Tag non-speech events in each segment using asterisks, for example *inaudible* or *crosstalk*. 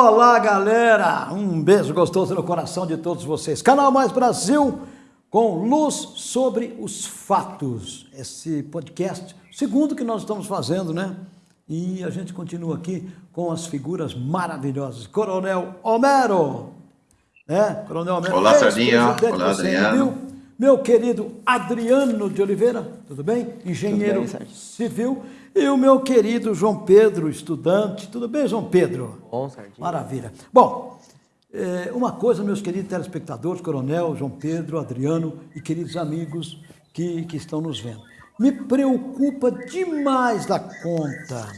Olá, galera! Um beijo gostoso no coração de todos vocês. Canal Mais Brasil com luz sobre os fatos. Esse podcast, segundo que nós estamos fazendo, né? E a gente continua aqui com as figuras maravilhosas. Coronel Homero, né? Coronel Homero. Olá, Sardinha. Olá, Adriano. Meu querido Adriano de Oliveira, tudo bem? Engenheiro bem, civil. E o meu querido João Pedro, estudante. Tudo bem, João Pedro? Bom, Sardinha. Maravilha. Bom, é, uma coisa, meus queridos telespectadores, Coronel, João Pedro, Adriano e queridos amigos que, que estão nos vendo. Me preocupa demais da conta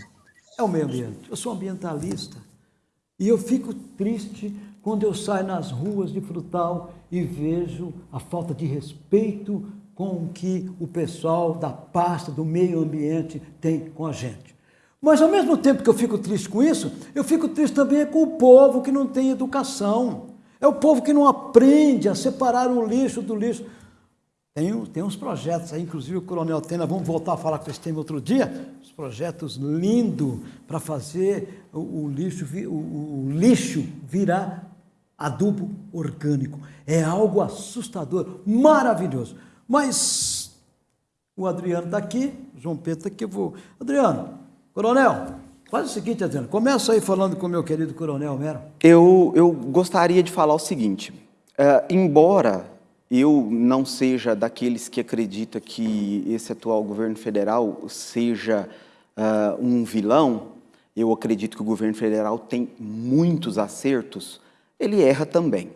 é o meio ambiente. Eu sou ambientalista e eu fico triste quando eu saio nas ruas de Frutal e vejo a falta de respeito com que o pessoal da pasta do meio ambiente tem com a gente. Mas ao mesmo tempo que eu fico triste com isso, eu fico triste também com o povo que não tem educação. É o povo que não aprende a separar o lixo do lixo. Tem, tem uns projetos aí, inclusive o Coronel Tena, vamos voltar a falar com esse tema outro dia, os projetos lindos para fazer o, o lixo, o, o lixo virar adubo orgânico. É algo assustador, maravilhoso. Mas o Adriano está aqui, João Pedro está aqui, vou... Adriano, coronel, faz o seguinte, Adriano, começa aí falando com o meu querido coronel Mero. Eu, eu gostaria de falar o seguinte, uh, embora eu não seja daqueles que acredita que esse atual governo federal seja uh, um vilão, eu acredito que o governo federal tem muitos acertos, ele erra também.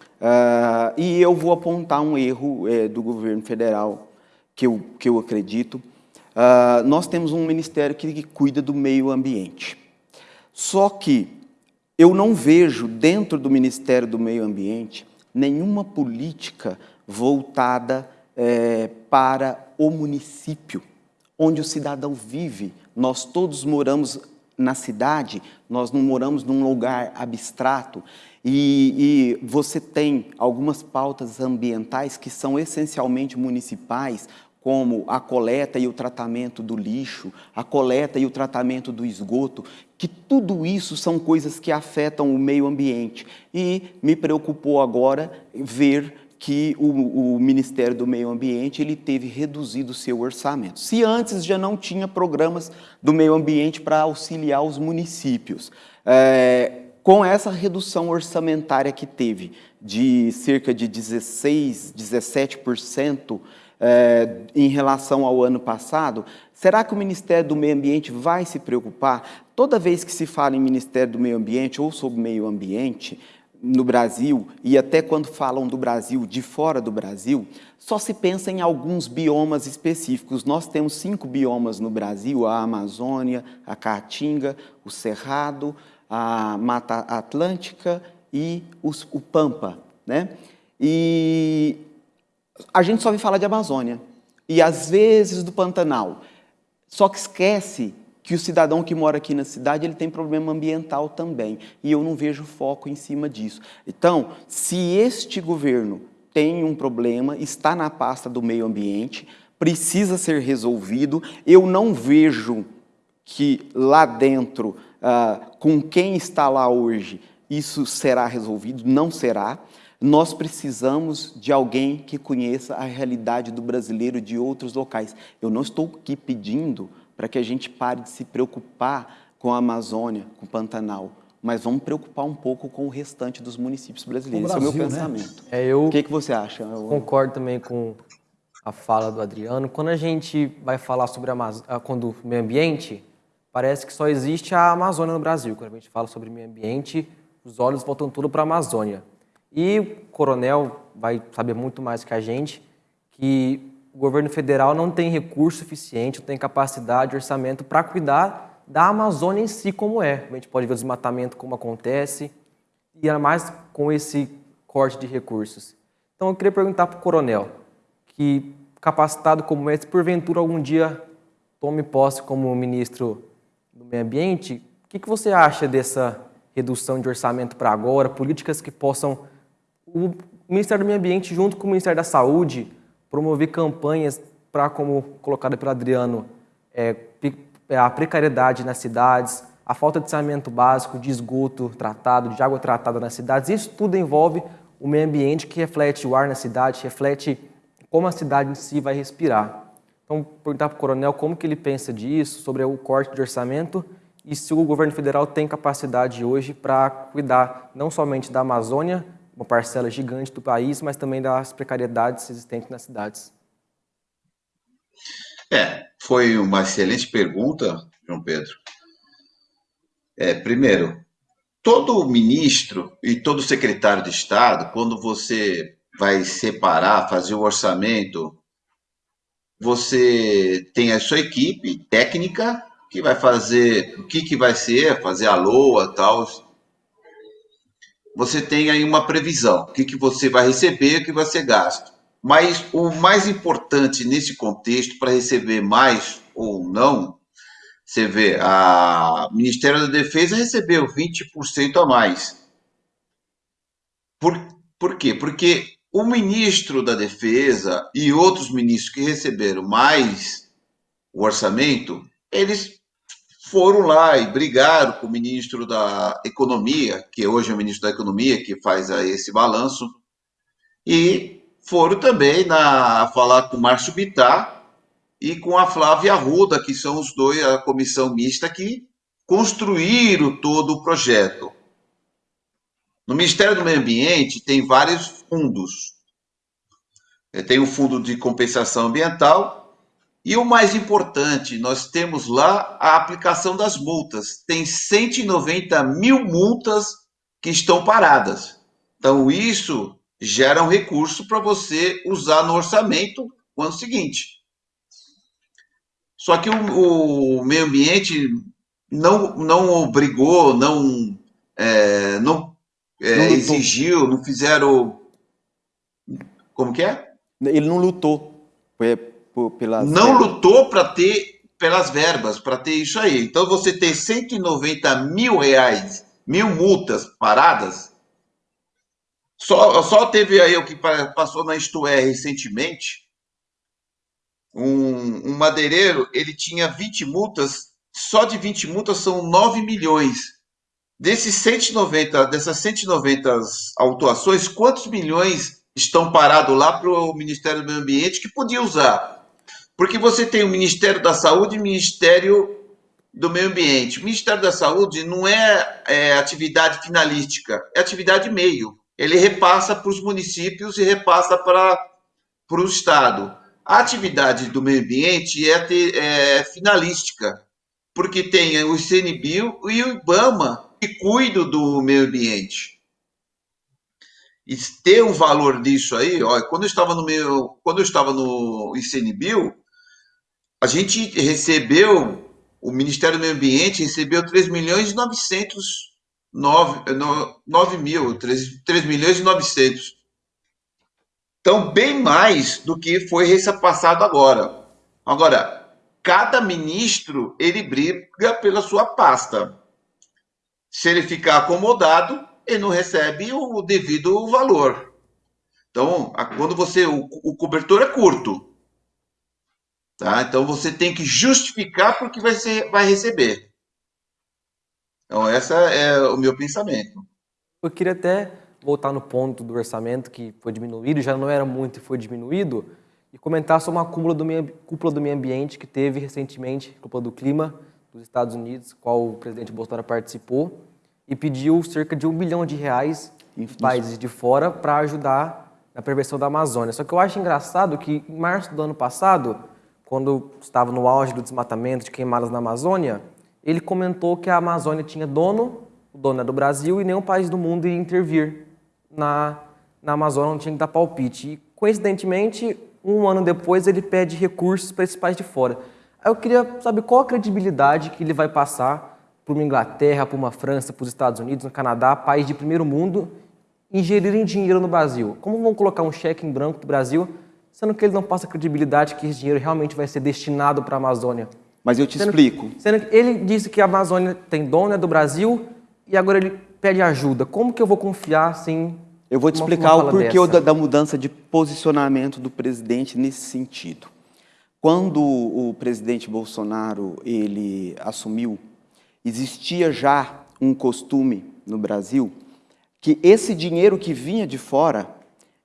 Uh, e eu vou apontar um erro é, do governo federal que eu, que eu acredito. Uh, nós temos um ministério que, que cuida do meio ambiente. Só que eu não vejo dentro do Ministério do Meio Ambiente nenhuma política voltada é, para o município, onde o cidadão vive. Nós todos moramos na cidade, nós não moramos num lugar abstrato. E, e, você tem algumas pautas ambientais que são essencialmente municipais, como a coleta e o tratamento do lixo, a coleta e o tratamento do esgoto, que tudo isso são coisas que afetam o meio ambiente. E me preocupou agora ver que o, o, Ministério do Meio Ambiente ele teve reduzido seu orçamento. Se antes já não tinha programas do meio ambiente para auxiliar os municípios, é, com essa redução orçamentária que teve de cerca de 16, 17% é, em relação ao ano passado, será que o Ministério do Meio Ambiente vai se preocupar? Toda vez que se fala em Ministério do Meio Ambiente ou sobre meio ambiente, no Brasil, e até quando falam do Brasil de fora do Brasil, só se pensa em alguns biomas específicos. Nós temos cinco biomas no Brasil, a Amazônia, a Caatinga, o Cerrado, a Mata Atlântica e os, o Pampa. Né? E a gente só ouve falar de Amazônia e às vezes do Pantanal. Só que esquece que o cidadão que mora aqui na cidade ele tem problema ambiental também e eu não vejo foco em cima disso. Então, se este governo tem um problema, está na pasta do meio ambiente, precisa ser resolvido, eu não vejo que lá dentro uh, com quem está lá hoje, isso será resolvido, não será. Nós precisamos de alguém que conheça a realidade do brasileiro de outros locais. Eu não estou aqui pedindo para que a gente pare de se preocupar com a Amazônia, com o Pantanal, mas vamos preocupar um pouco com o restante dos municípios brasileiros. Brasil, Esse é o meu né? pensamento. Né? É, eu o que, que você acha? Eu... Concordo também com a fala do Adriano. Quando a gente vai falar sobre a, quando o meio ambiente, parece que só existe a Amazônia no Brasil. Quando a gente fala sobre meio ambiente, os olhos voltam tudo para a Amazônia. E o coronel vai saber muito mais que a gente que o governo federal não tem recurso suficiente, não tem capacidade, orçamento para cuidar da Amazônia em si como é. A gente pode ver o desmatamento como acontece e ainda mais com esse corte de recursos. Então eu queria perguntar para o coronel, que capacitado como é, se porventura algum dia tome posse como ministro Meio Ambiente, o que, que você acha dessa redução de orçamento para agora, políticas que possam, o Ministério do Meio Ambiente junto com o Ministério da Saúde, promover campanhas para, como colocado pelo Adriano, é, é, a precariedade nas cidades, a falta de saneamento básico, de esgoto tratado, de água tratada nas cidades, isso tudo envolve o meio ambiente que reflete o ar na cidade, reflete como a cidade em si vai respirar. Então, perguntar para o coronel como que ele pensa disso, sobre o corte de orçamento e se o governo federal tem capacidade hoje para cuidar não somente da Amazônia, uma parcela gigante do país, mas também das precariedades existentes nas cidades. É, foi uma excelente pergunta, João Pedro. É, primeiro, todo ministro e todo secretário de Estado, quando você vai separar, fazer o orçamento, você tem a sua equipe técnica que vai fazer o que, que vai ser, fazer a LOA tal. Você tem aí uma previsão, o que, que você vai receber, o que vai ser gasto. Mas o mais importante nesse contexto, para receber mais ou não, você vê, a Ministério da Defesa recebeu 20% a mais. Por, por quê? Porque o ministro da Defesa e outros ministros que receberam mais o orçamento, eles foram lá e brigaram com o ministro da Economia, que hoje é o ministro da Economia, que faz esse balanço, e foram também na, falar com o Márcio Bittar e com a Flávia Arruda, que são os dois, a comissão mista que construíram todo o projeto. No Ministério do Meio Ambiente tem vários fundos. É, tem o Fundo de Compensação Ambiental e o mais importante, nós temos lá a aplicação das multas. Tem 190 mil multas que estão paradas. Então, isso gera um recurso para você usar no orçamento no ano seguinte. Só que o, o meio ambiente não, não obrigou, não, é, não é, não exigiu, não fizeram. Como que é? Ele não lutou pelas. Não verbas. lutou para ter pelas verbas, para ter isso aí. Então você tem 190 mil reais, mil multas paradas. Só, só teve aí o que passou na Isto É recentemente. Um, um madeireiro, ele tinha 20 multas, só de 20 multas são 9 milhões. Desses 190, dessas 190 autuações, quantos milhões estão parados lá para o Ministério do Meio Ambiente que podia usar? Porque você tem o Ministério da Saúde e o Ministério do Meio Ambiente. O Ministério da Saúde não é, é atividade finalística, é atividade meio. Ele repassa para os municípios e repassa para, para o Estado. A atividade do meio ambiente é, é finalística, porque tem o ICNBio e o IBAMA, que cuidam do meio ambiente. E ter um valor disso aí, ó, quando eu estava no meu, quando eu estava no ICNBio, a gente recebeu, o Ministério do Meio Ambiente recebeu 3 milhões e 900, 9, 9 mil, 3, 3 milhões e 900. Então, bem mais do que foi repassado agora. Agora, cada ministro, ele briga pela sua pasta. Se ele ficar acomodado, ele não recebe o devido valor. Então, quando você o, o cobertor é curto, tá? Então você tem que justificar porque vai ser, vai receber. Então essa é o meu pensamento. Eu queria até voltar no ponto do orçamento que foi diminuído, já não era muito e foi diminuído, e comentar sobre uma cúpula do meio, cúpula do meio ambiente que teve recentemente, cúpula do clima, dos Estados Unidos, qual o presidente Bolsonaro participou, e pediu cerca de um bilhão de reais em países de fora para ajudar na prevenção da Amazônia. Só que eu acho engraçado que em março do ano passado, quando estava no auge do desmatamento, de queimadas na Amazônia, ele comentou que a Amazônia tinha dono, o dono é do Brasil, e nenhum país do mundo ia intervir na, na Amazônia, não tinha que dar palpite. E, coincidentemente, um ano depois, ele pede recursos para esses países de fora. Eu queria saber qual a credibilidade que ele vai passar para uma Inglaterra, para uma França, para os Estados Unidos, no Canadá, país de primeiro mundo, ingerirem dinheiro no Brasil. Como vão colocar um cheque em branco do Brasil, sendo que ele não passa credibilidade que esse dinheiro realmente vai ser destinado para a Amazônia? Mas eu te sendo explico. Que, sendo que ele disse que a Amazônia tem dono, é do Brasil, e agora ele pede ajuda. Como que eu vou confiar assim? Eu vou te explicar o porquê da, da mudança de posicionamento do presidente nesse sentido. Quando o presidente Bolsonaro ele assumiu, existia já um costume no Brasil que esse dinheiro que vinha de fora,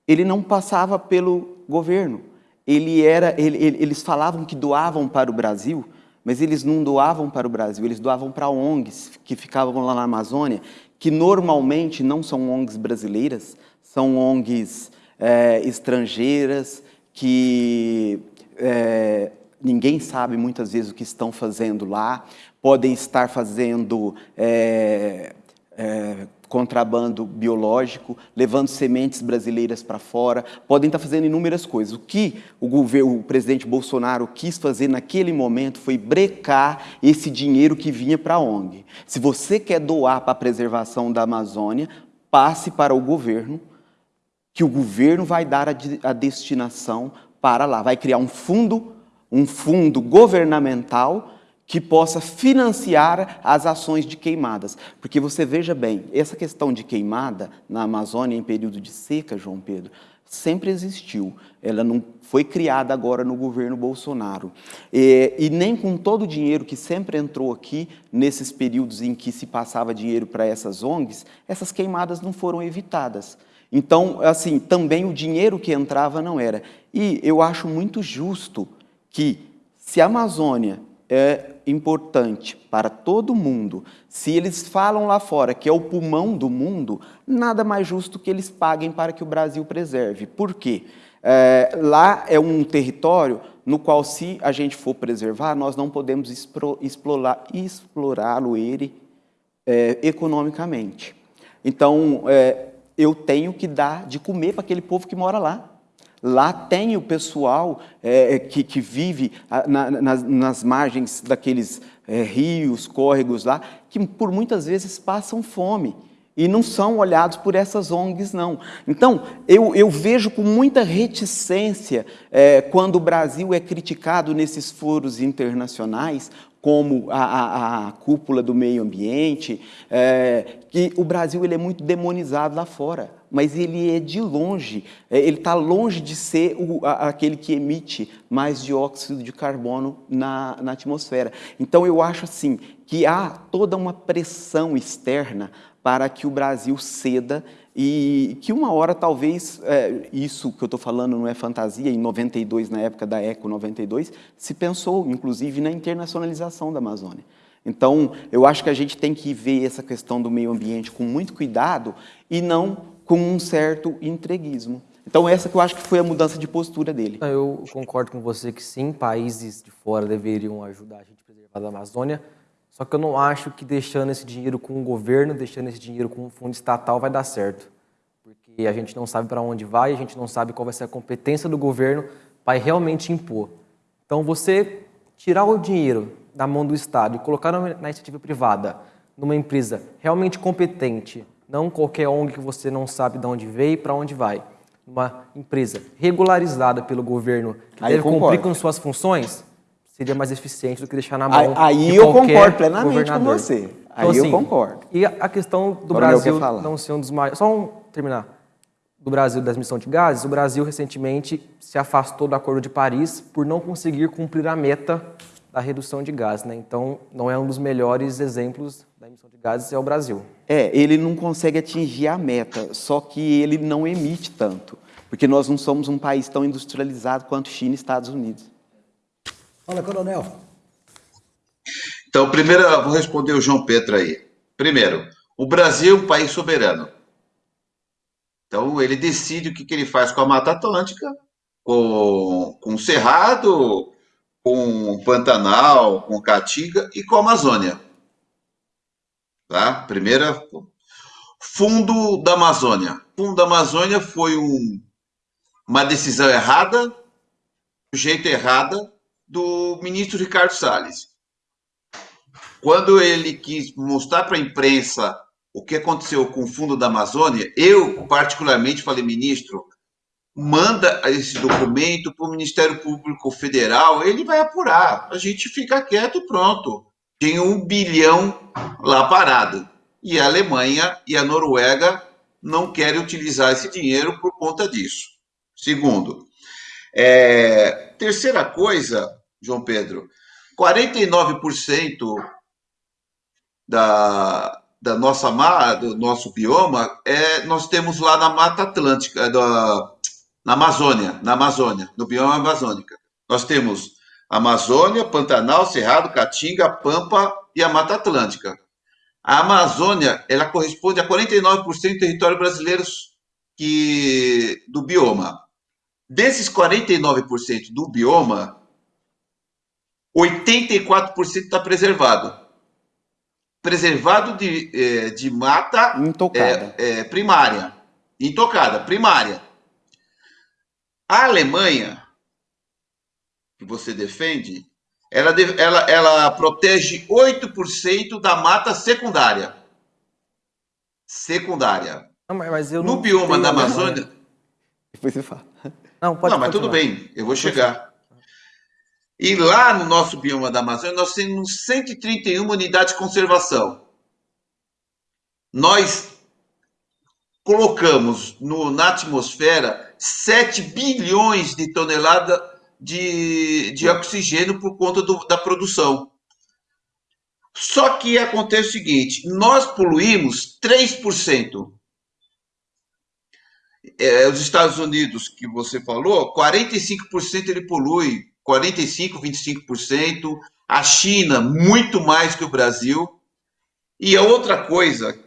ele não passava pelo governo. Ele era, ele, ele, eles falavam que doavam para o Brasil, mas eles não doavam para o Brasil, eles doavam para ONGs que ficavam lá na Amazônia, que normalmente não são ONGs brasileiras, são ONGs é, estrangeiras, que é, ninguém sabe muitas vezes o que estão fazendo lá, podem estar fazendo é, é, contrabando biológico, levando sementes brasileiras para fora, podem estar fazendo inúmeras coisas. O que o, governo, o presidente Bolsonaro quis fazer naquele momento foi brecar esse dinheiro que vinha para a ONG. Se você quer doar para a preservação da Amazônia, passe para o governo, que o governo vai dar a, a destinação para lá, vai criar um fundo, um fundo governamental que possa financiar as ações de queimadas. Porque você veja bem, essa questão de queimada na Amazônia em período de seca, João Pedro, sempre existiu. Ela não foi criada agora no governo Bolsonaro. E, e, nem com todo o dinheiro que sempre entrou aqui, nesses períodos em que se passava dinheiro para essas ONGs, essas queimadas não foram evitadas. Então, assim, também o dinheiro que entrava não era. E eu acho muito justo que, se a Amazônia é importante para todo mundo, se eles falam lá fora que é o pulmão do mundo, nada mais justo que eles paguem para que o Brasil preserve. Por quê? É, lá é um território no qual, se a gente for preservar, nós não podemos explorá-lo ele é, economicamente. Então, é, eu tenho que dar de comer para aquele povo que mora lá. Lá tem o pessoal é, é, que, que vive na, nas, nas, margens daqueles é, rios, córregos lá, que por muitas vezes passam fome e não são olhados por essas ONGs, não. Então, eu, eu vejo com muita reticência é, quando o Brasil é criticado nesses foros internacionais como a, a, a, cúpula do meio ambiente, é, que o Brasil ele é muito demonizado lá fora, mas ele é de longe, é, ele está longe de ser o, a, aquele que emite mais dióxido de carbono na, na atmosfera. Então eu acho assim que há toda uma pressão externa para que o Brasil ceda e que uma hora talvez, é, isso que eu estou falando não é fantasia, em 92, na época da ECO 92, se pensou inclusive na internacionalização da Amazônia. Então, eu acho que a gente tem que ver essa questão do meio ambiente com muito cuidado e não com um certo entreguismo. Então, essa que eu acho que foi a mudança de postura dele. Eu concordo com você que sim, países de fora deveriam ajudar a gente a preservar a Amazônia, só que eu não acho que deixando esse dinheiro com o governo, deixando esse dinheiro com o fundo estatal vai dar certo. Porque a gente não sabe para onde vai, a gente não sabe qual vai ser a competência do governo para realmente impor. Então, você tirar o dinheiro da mão do Estado e colocar na iniciativa privada, numa empresa realmente competente, não qualquer ONG que você não sabe de onde veio e para onde vai, uma empresa regularizada pelo governo que Aí deve cumprir com suas funções, seria mais eficiente do que deixar na mão Aí, aí eu concordo plenamente com você. Aí então, assim, eu concordo. E a questão do Brasil não ser um dos maiores... Só um, terminar. Do Brasil das emissões de gases, o Brasil recentemente se afastou do Acordo de Paris por não conseguir cumprir a meta da redução de gases. Né? Então, não é um dos melhores exemplos da emissão de gases, é o Brasil. É, ele não consegue atingir a meta, só que ele não emite tanto, porque nós não somos um país tão industrializado quanto China e Estados Unidos. Fala, coronel. Então, primeiro, eu vou responder o João Pedro aí. Primeiro, o Brasil é um país soberano. Então, ele decide o que, que ele faz com a Mata Atlântica, com, com o Cerrado, com o Pantanal, com Caatinga e com a Amazônia. Tá? Primeira, Fundo da Amazônia. Fundo da Amazônia foi um, uma decisão errada, do jeito errada, do ministro Ricardo Salles. Quando ele quis mostrar para a imprensa o que aconteceu com o Fundo da Amazônia, eu particularmente falei, ministro, manda esse documento para o Ministério Público Federal, ele vai apurar. A gente fica quieto e pronto. Tem um bilhão lá parado. E a Alemanha e a Noruega não querem utilizar esse dinheiro por conta disso. Segundo, é, terceira coisa, João Pedro, 49% da, da nossa mar, do nosso bioma, é, nós temos lá na Mata Atlântica, da, na Amazônia, na Amazônia, no bioma amazônica. Nós temos Amazônia, Pantanal, Cerrado, Caatinga, Pampa e a Mata Atlântica. A Amazônia, ela corresponde a 49% do território brasileiro que, do bioma. Desses 49% do bioma, 84% está preservado. Preservado de, é, de mata intocada. É, é, primária. Intocada, primária. A Alemanha, que você defende, ela, ela, ela protege 8% da mata secundária. Secundária. Não, mas eu no não bioma da. Amazônia. Depois você fala. Não, pode não, mas tudo bem, eu vou chegar. E lá no nosso bioma da Amazônia, nós temos 131 unidades de conservação. Nós colocamos no, na atmosfera 7 bilhões de toneladas de, de oxigênio por conta do, da produção. Só que acontece o seguinte: nós poluímos 3%. É, os Estados Unidos, que você falou, 45% ele polui, 45%, 25%. A China, muito mais que o Brasil. E a outra coisa,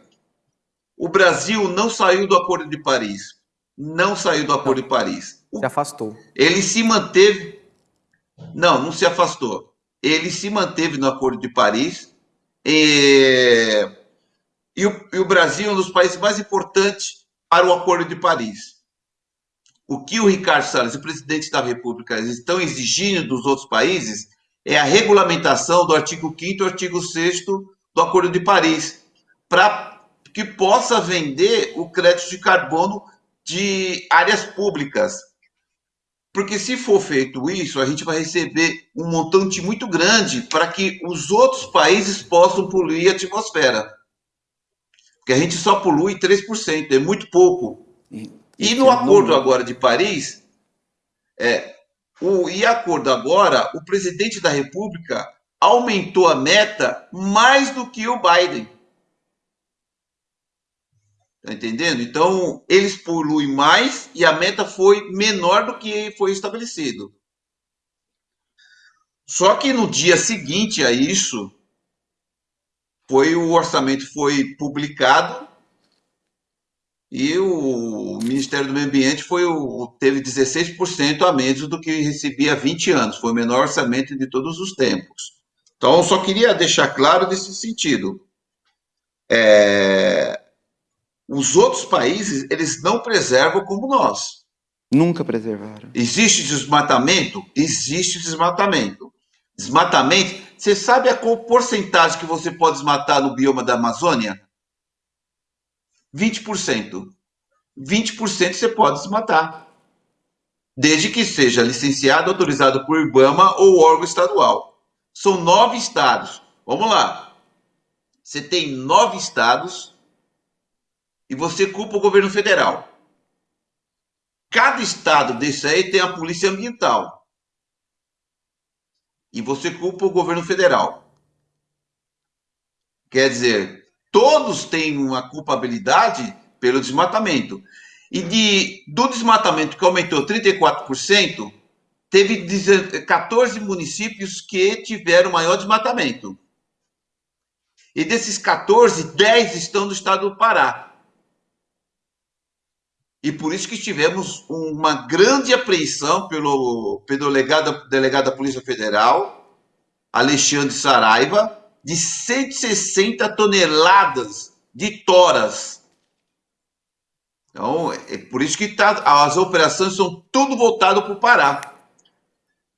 o Brasil não saiu do Acordo de Paris. Não saiu do Acordo de Paris. Se afastou. ele se manteve. Não, não se afastou. Ele se manteve no Acordo de Paris. E, e, o, e o Brasil é um dos países mais importantes para o Acordo de Paris. O que o Ricardo Salles, o presidente da República, estão exigindo dos outros países é a regulamentação do artigo 5 e artigo 6 do Acordo de Paris, para que possa vender o crédito de carbono de áreas públicas. Porque se for feito isso, a gente vai receber um montante muito grande para que os outros países possam poluir a atmosfera. Porque a gente só polui 3%, é muito pouco. E no acordo agora de Paris, é, o, e acordo agora, o presidente da República aumentou a meta mais do que o Biden. Tá entendendo? Então, eles poluem mais e a meta foi menor do que foi estabelecido. Só que no dia seguinte a isso, foi o orçamento foi publicado e o Ministério do Meio Ambiente foi o, teve 16% a menos do que recebia há 20 anos. Foi o menor orçamento de todos os tempos. Então, eu só queria deixar claro nesse sentido. É, os outros países, eles não preservam como nós. Nunca preservaram. Existe desmatamento? Existe desmatamento. Desmatamento, você sabe a qual porcentagem que você pode desmatar no bioma da Amazônia? 20%. 20% você pode desmatar. Desde que seja licenciado, autorizado por IBAMA ou órgão estadual. São nove estados. Vamos lá. Você tem nove estados e você culpa o governo federal. Cada estado desse aí tem a polícia ambiental. E você culpa o governo federal. Quer dizer, todos têm uma culpabilidade pelo desmatamento. E de, do desmatamento que aumentou 34%, teve 14 municípios que tiveram maior desmatamento. E desses 14, 10 estão no estado do Pará. E por isso que tivemos uma grande apreensão pelo, pelo delegado, delegado da Polícia Federal, Alexandre Saraiva, de 160 toneladas de toras. Então, é por isso que tá, as operações são tudo voltado para o Pará.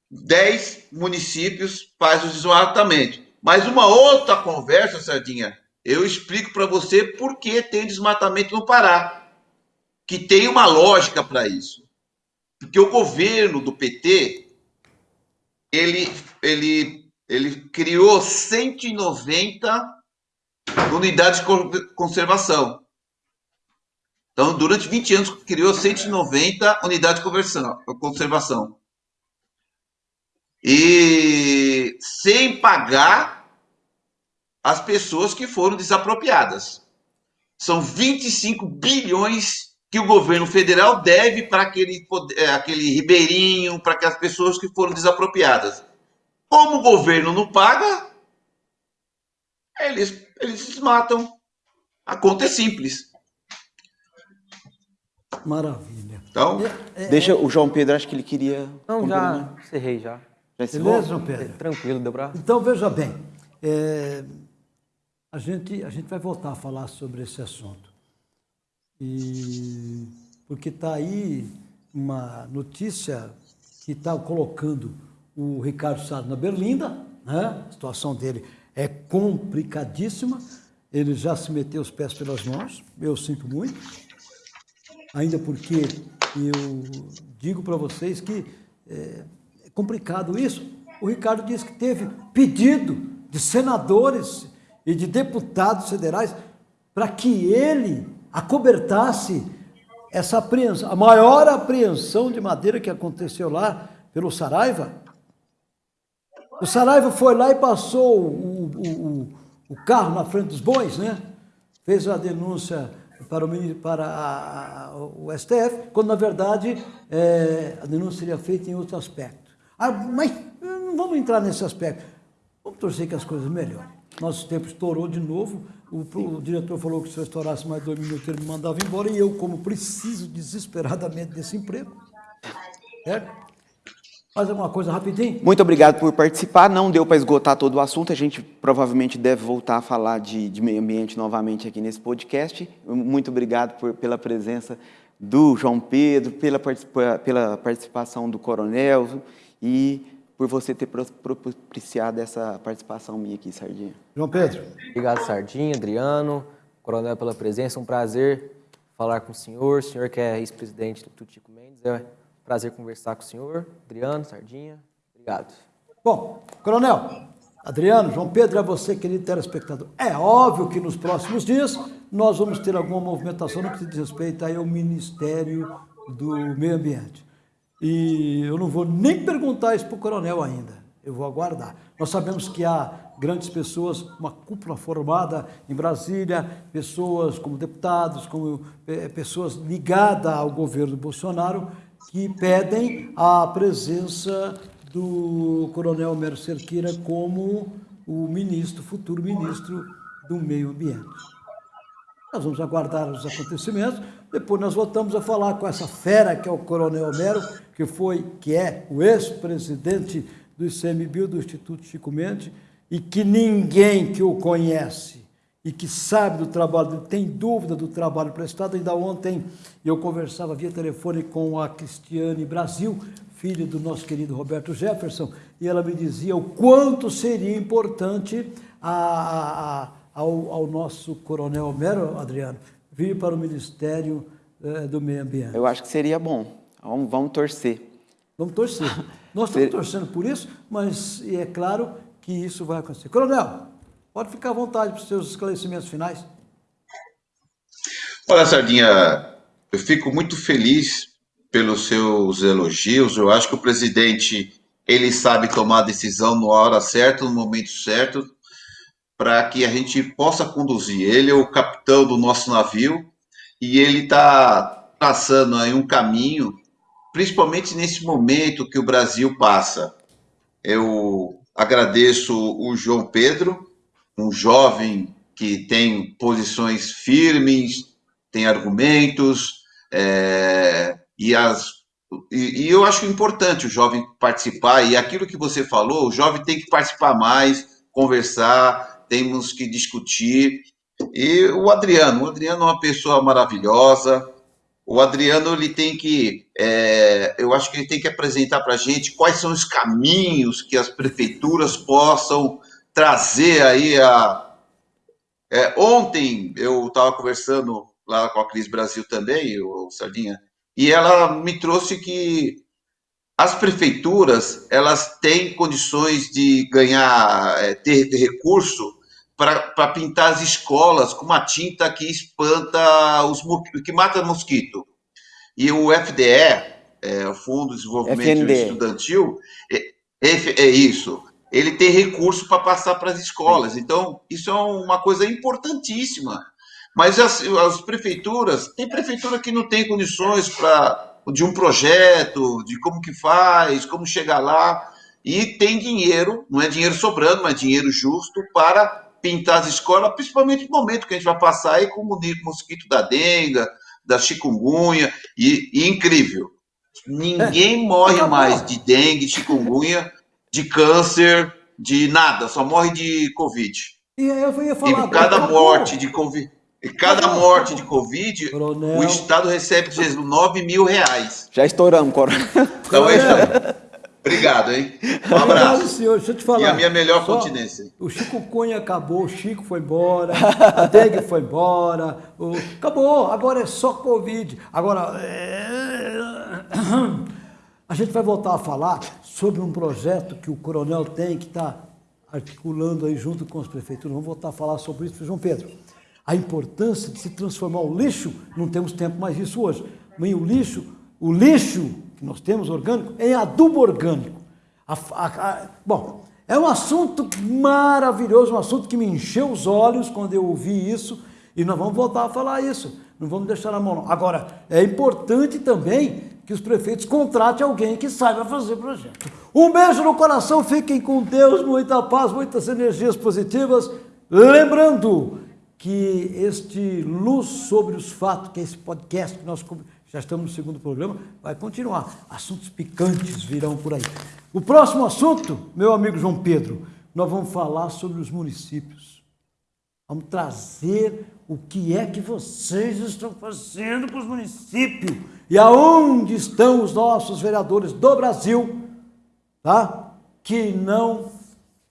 10 municípios fazem o desmatamento. Mas uma outra conversa, Sardinha, eu explico para você por que tem desmatamento no Pará que tem uma lógica para isso. Porque o governo do PT, ele, ele, ele criou 190 unidades de conservação. Então, durante 20 anos, criou 190 unidades de conservação. E sem pagar as pessoas que foram desapropriadas. São 25 bilhões que o governo federal deve para aquele, é, aquele ribeirinho, para aquelas pessoas que foram desapropriadas. Como o governo não paga, eles, eles matam. A conta é simples. Maravilha. Então, é, é, deixa o João Pedro, acho que ele queria. Não, já encerrei já. já Beleza, João Pedro? É, tranquilo, deu pra... Então, veja bem, é, a, gente, a gente vai voltar a falar sobre esse assunto. E, porque está aí uma notícia que está colocando o Ricardo Salles na Berlinda, né? a situação dele é complicadíssima, ele já se meteu os pés pelas mãos, eu sinto muito, ainda porque eu digo para vocês que é, é complicado isso. O Ricardo disse que teve pedido de senadores e de deputados federais para que ele acobertasse essa apreensão, a maior apreensão de madeira que aconteceu lá pelo Saraiva. O Saraiva foi lá e passou o, o, o carro na frente dos bois, né? Fez a denúncia para o, para a, a, o STF, quando na verdade é, a denúncia seria feita em outro aspecto. Ah, mas não vamos entrar nesse aspecto. Vamos torcer que as coisas melhorem. Nosso tempo estourou de novo. O, o, diretor falou que se eu estourasse mais dois minutos ele me mandava embora e eu, como preciso desesperadamente desse emprego, certo? Mais alguma coisa rapidinho? Muito obrigado por participar. Não deu para esgotar todo o assunto. A gente provavelmente deve voltar a falar de, de meio ambiente novamente aqui nesse podcast. Muito obrigado por, pela presença do João Pedro, pela, pela participação do Coronel e por você ter propiciado essa participação minha aqui, Sardinha. João Pedro. Obrigado, Sardinha, Adriano, Coronel, pela presença. Um prazer falar com o senhor. O senhor que é ex-presidente do Tutico Mendes. É Prazer conversar com o senhor, Adriano, Sardinha. Obrigado. Bom, Coronel, Adriano, João Pedro, é você, querido telespectador. É óbvio que nos próximos dias nós vamos ter alguma movimentação no que diz respeito ao Ministério do Meio Ambiente. E eu não vou nem perguntar isso para o coronel ainda, eu vou aguardar. Nós sabemos que há grandes pessoas, uma cúpula formada em Brasília, pessoas como deputados, como é, pessoas ligadas ao governo Bolsonaro, que pedem a presença do coronel Homero Cerqueira como o ministro, futuro ministro do meio ambiente. Nós vamos aguardar os acontecimentos, depois nós voltamos a falar com essa fera que é o coronel Homero, que foi, que é o ex-presidente do ICMBio, do Instituto Chico Mendes, e que ninguém que o conhece e que sabe do trabalho, tem dúvida do trabalho prestado. Ainda ontem eu conversava via telefone com a Cristiane Brasil, filha do nosso querido Roberto Jefferson, e ela me dizia o quanto seria importante a, a, ao, ao, nosso coronel Homero, Adriano, vir para o Ministério eh, do Meio Ambiente. Eu acho que seria bom. Vamos, vamos torcer. Vamos torcer. *laughs* Nós estamos torcendo por isso, mas é claro que isso vai acontecer. Coronel, Pode ficar à vontade para os seus esclarecimentos finais. Olha, Sardinha, eu fico muito feliz pelos seus elogios. Eu acho que o presidente ele sabe tomar a decisão na hora certa, no momento certo, para que a gente possa conduzir. Ele é o capitão do nosso navio e ele está traçando aí um caminho, principalmente nesse momento que o Brasil passa. Eu agradeço o João Pedro um jovem que tem posições firmes, tem argumentos, é, e, as, e, e, eu acho importante o jovem participar, e aquilo que você falou, o jovem tem que participar mais, conversar, temos que discutir. E o Adriano, o Adriano é uma pessoa maravilhosa, o Adriano ele tem que, é, eu acho que ele tem que apresentar para a gente quais são os caminhos que as prefeituras possam trazer aí a. É, ontem eu estava conversando lá com a Cris Brasil também, o Sardinha, e ela me trouxe que as prefeituras elas têm condições de ganhar, é, ter, ter recurso para pintar as escolas com uma tinta que espanta os que mata mosquito. E o FDE, é, o Fundo de Desenvolvimento FND. Estudantil, é, é, é isso ele ter recurso para passar para as escolas. Então, isso é uma coisa importantíssima. Mas as, as prefeituras, tem prefeitura que não tem condições para de um projeto, de como que faz, como chegar lá, e tem dinheiro, não é dinheiro sobrando, mas dinheiro justo para pintar as escolas, principalmente no momento que a gente vai passar aí com o mosquito da dengue, da chikungunya, e, e incrível, ninguém é, morre mais de dengue, chikungunya, de câncer, de nada, só morre de Covid. E eu ia falar, e cada morte de Covid, e cada morte de Covid, Coronel. o Estado recebe 9 mil reais. Já estouramos, Coronel. Então, é, Obrigado, hein? Um abraço. Obrigado, senhor. Deixa eu te falar. E a minha melhor Só, continência. O Chico Cunha acabou, o Chico foi embora, a Dengue foi embora. O... Acabou, agora é só Covid. Agora, é... a gente vai voltar a falar sobre um projeto que o Coronel tem, que está articulando aí junto com as prefeituras. Vamos voltar a falar sobre isso, João Pedro. A importância de se transformar o lixo, não temos tempo mais disso hoje, mas o lixo, o lixo que nós temos orgânico é adubo orgânico. A, a, a, bom, é um assunto maravilhoso, um assunto que me encheu os olhos quando eu ouvi isso, e nós vamos voltar a falar isso, não vamos deixar na mão não. Agora, é importante também que os prefeitos contratem alguém que saiba fazer projeto. Um beijo no coração, fiquem com Deus, muita paz, muitas energias positivas. Lembrando que este Luz sobre os Fatos, que é esse podcast que nós já estamos no segundo programa, vai continuar. Assuntos picantes virão por aí. O próximo assunto, meu amigo João Pedro, nós vamos falar sobre os municípios. Vamos trazer o que é que vocês estão fazendo com os municípios e aonde estão os nossos vereadores do Brasil, tá? Que não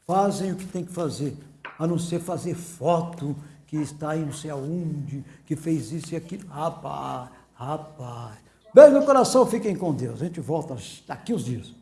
fazem o que tem que fazer, a não ser fazer foto que está aí não sei aonde, que fez isso e aquilo. Rapaz, Rapaz. Beijo no coração, fiquem com Deus. A gente volta daqui uns dias.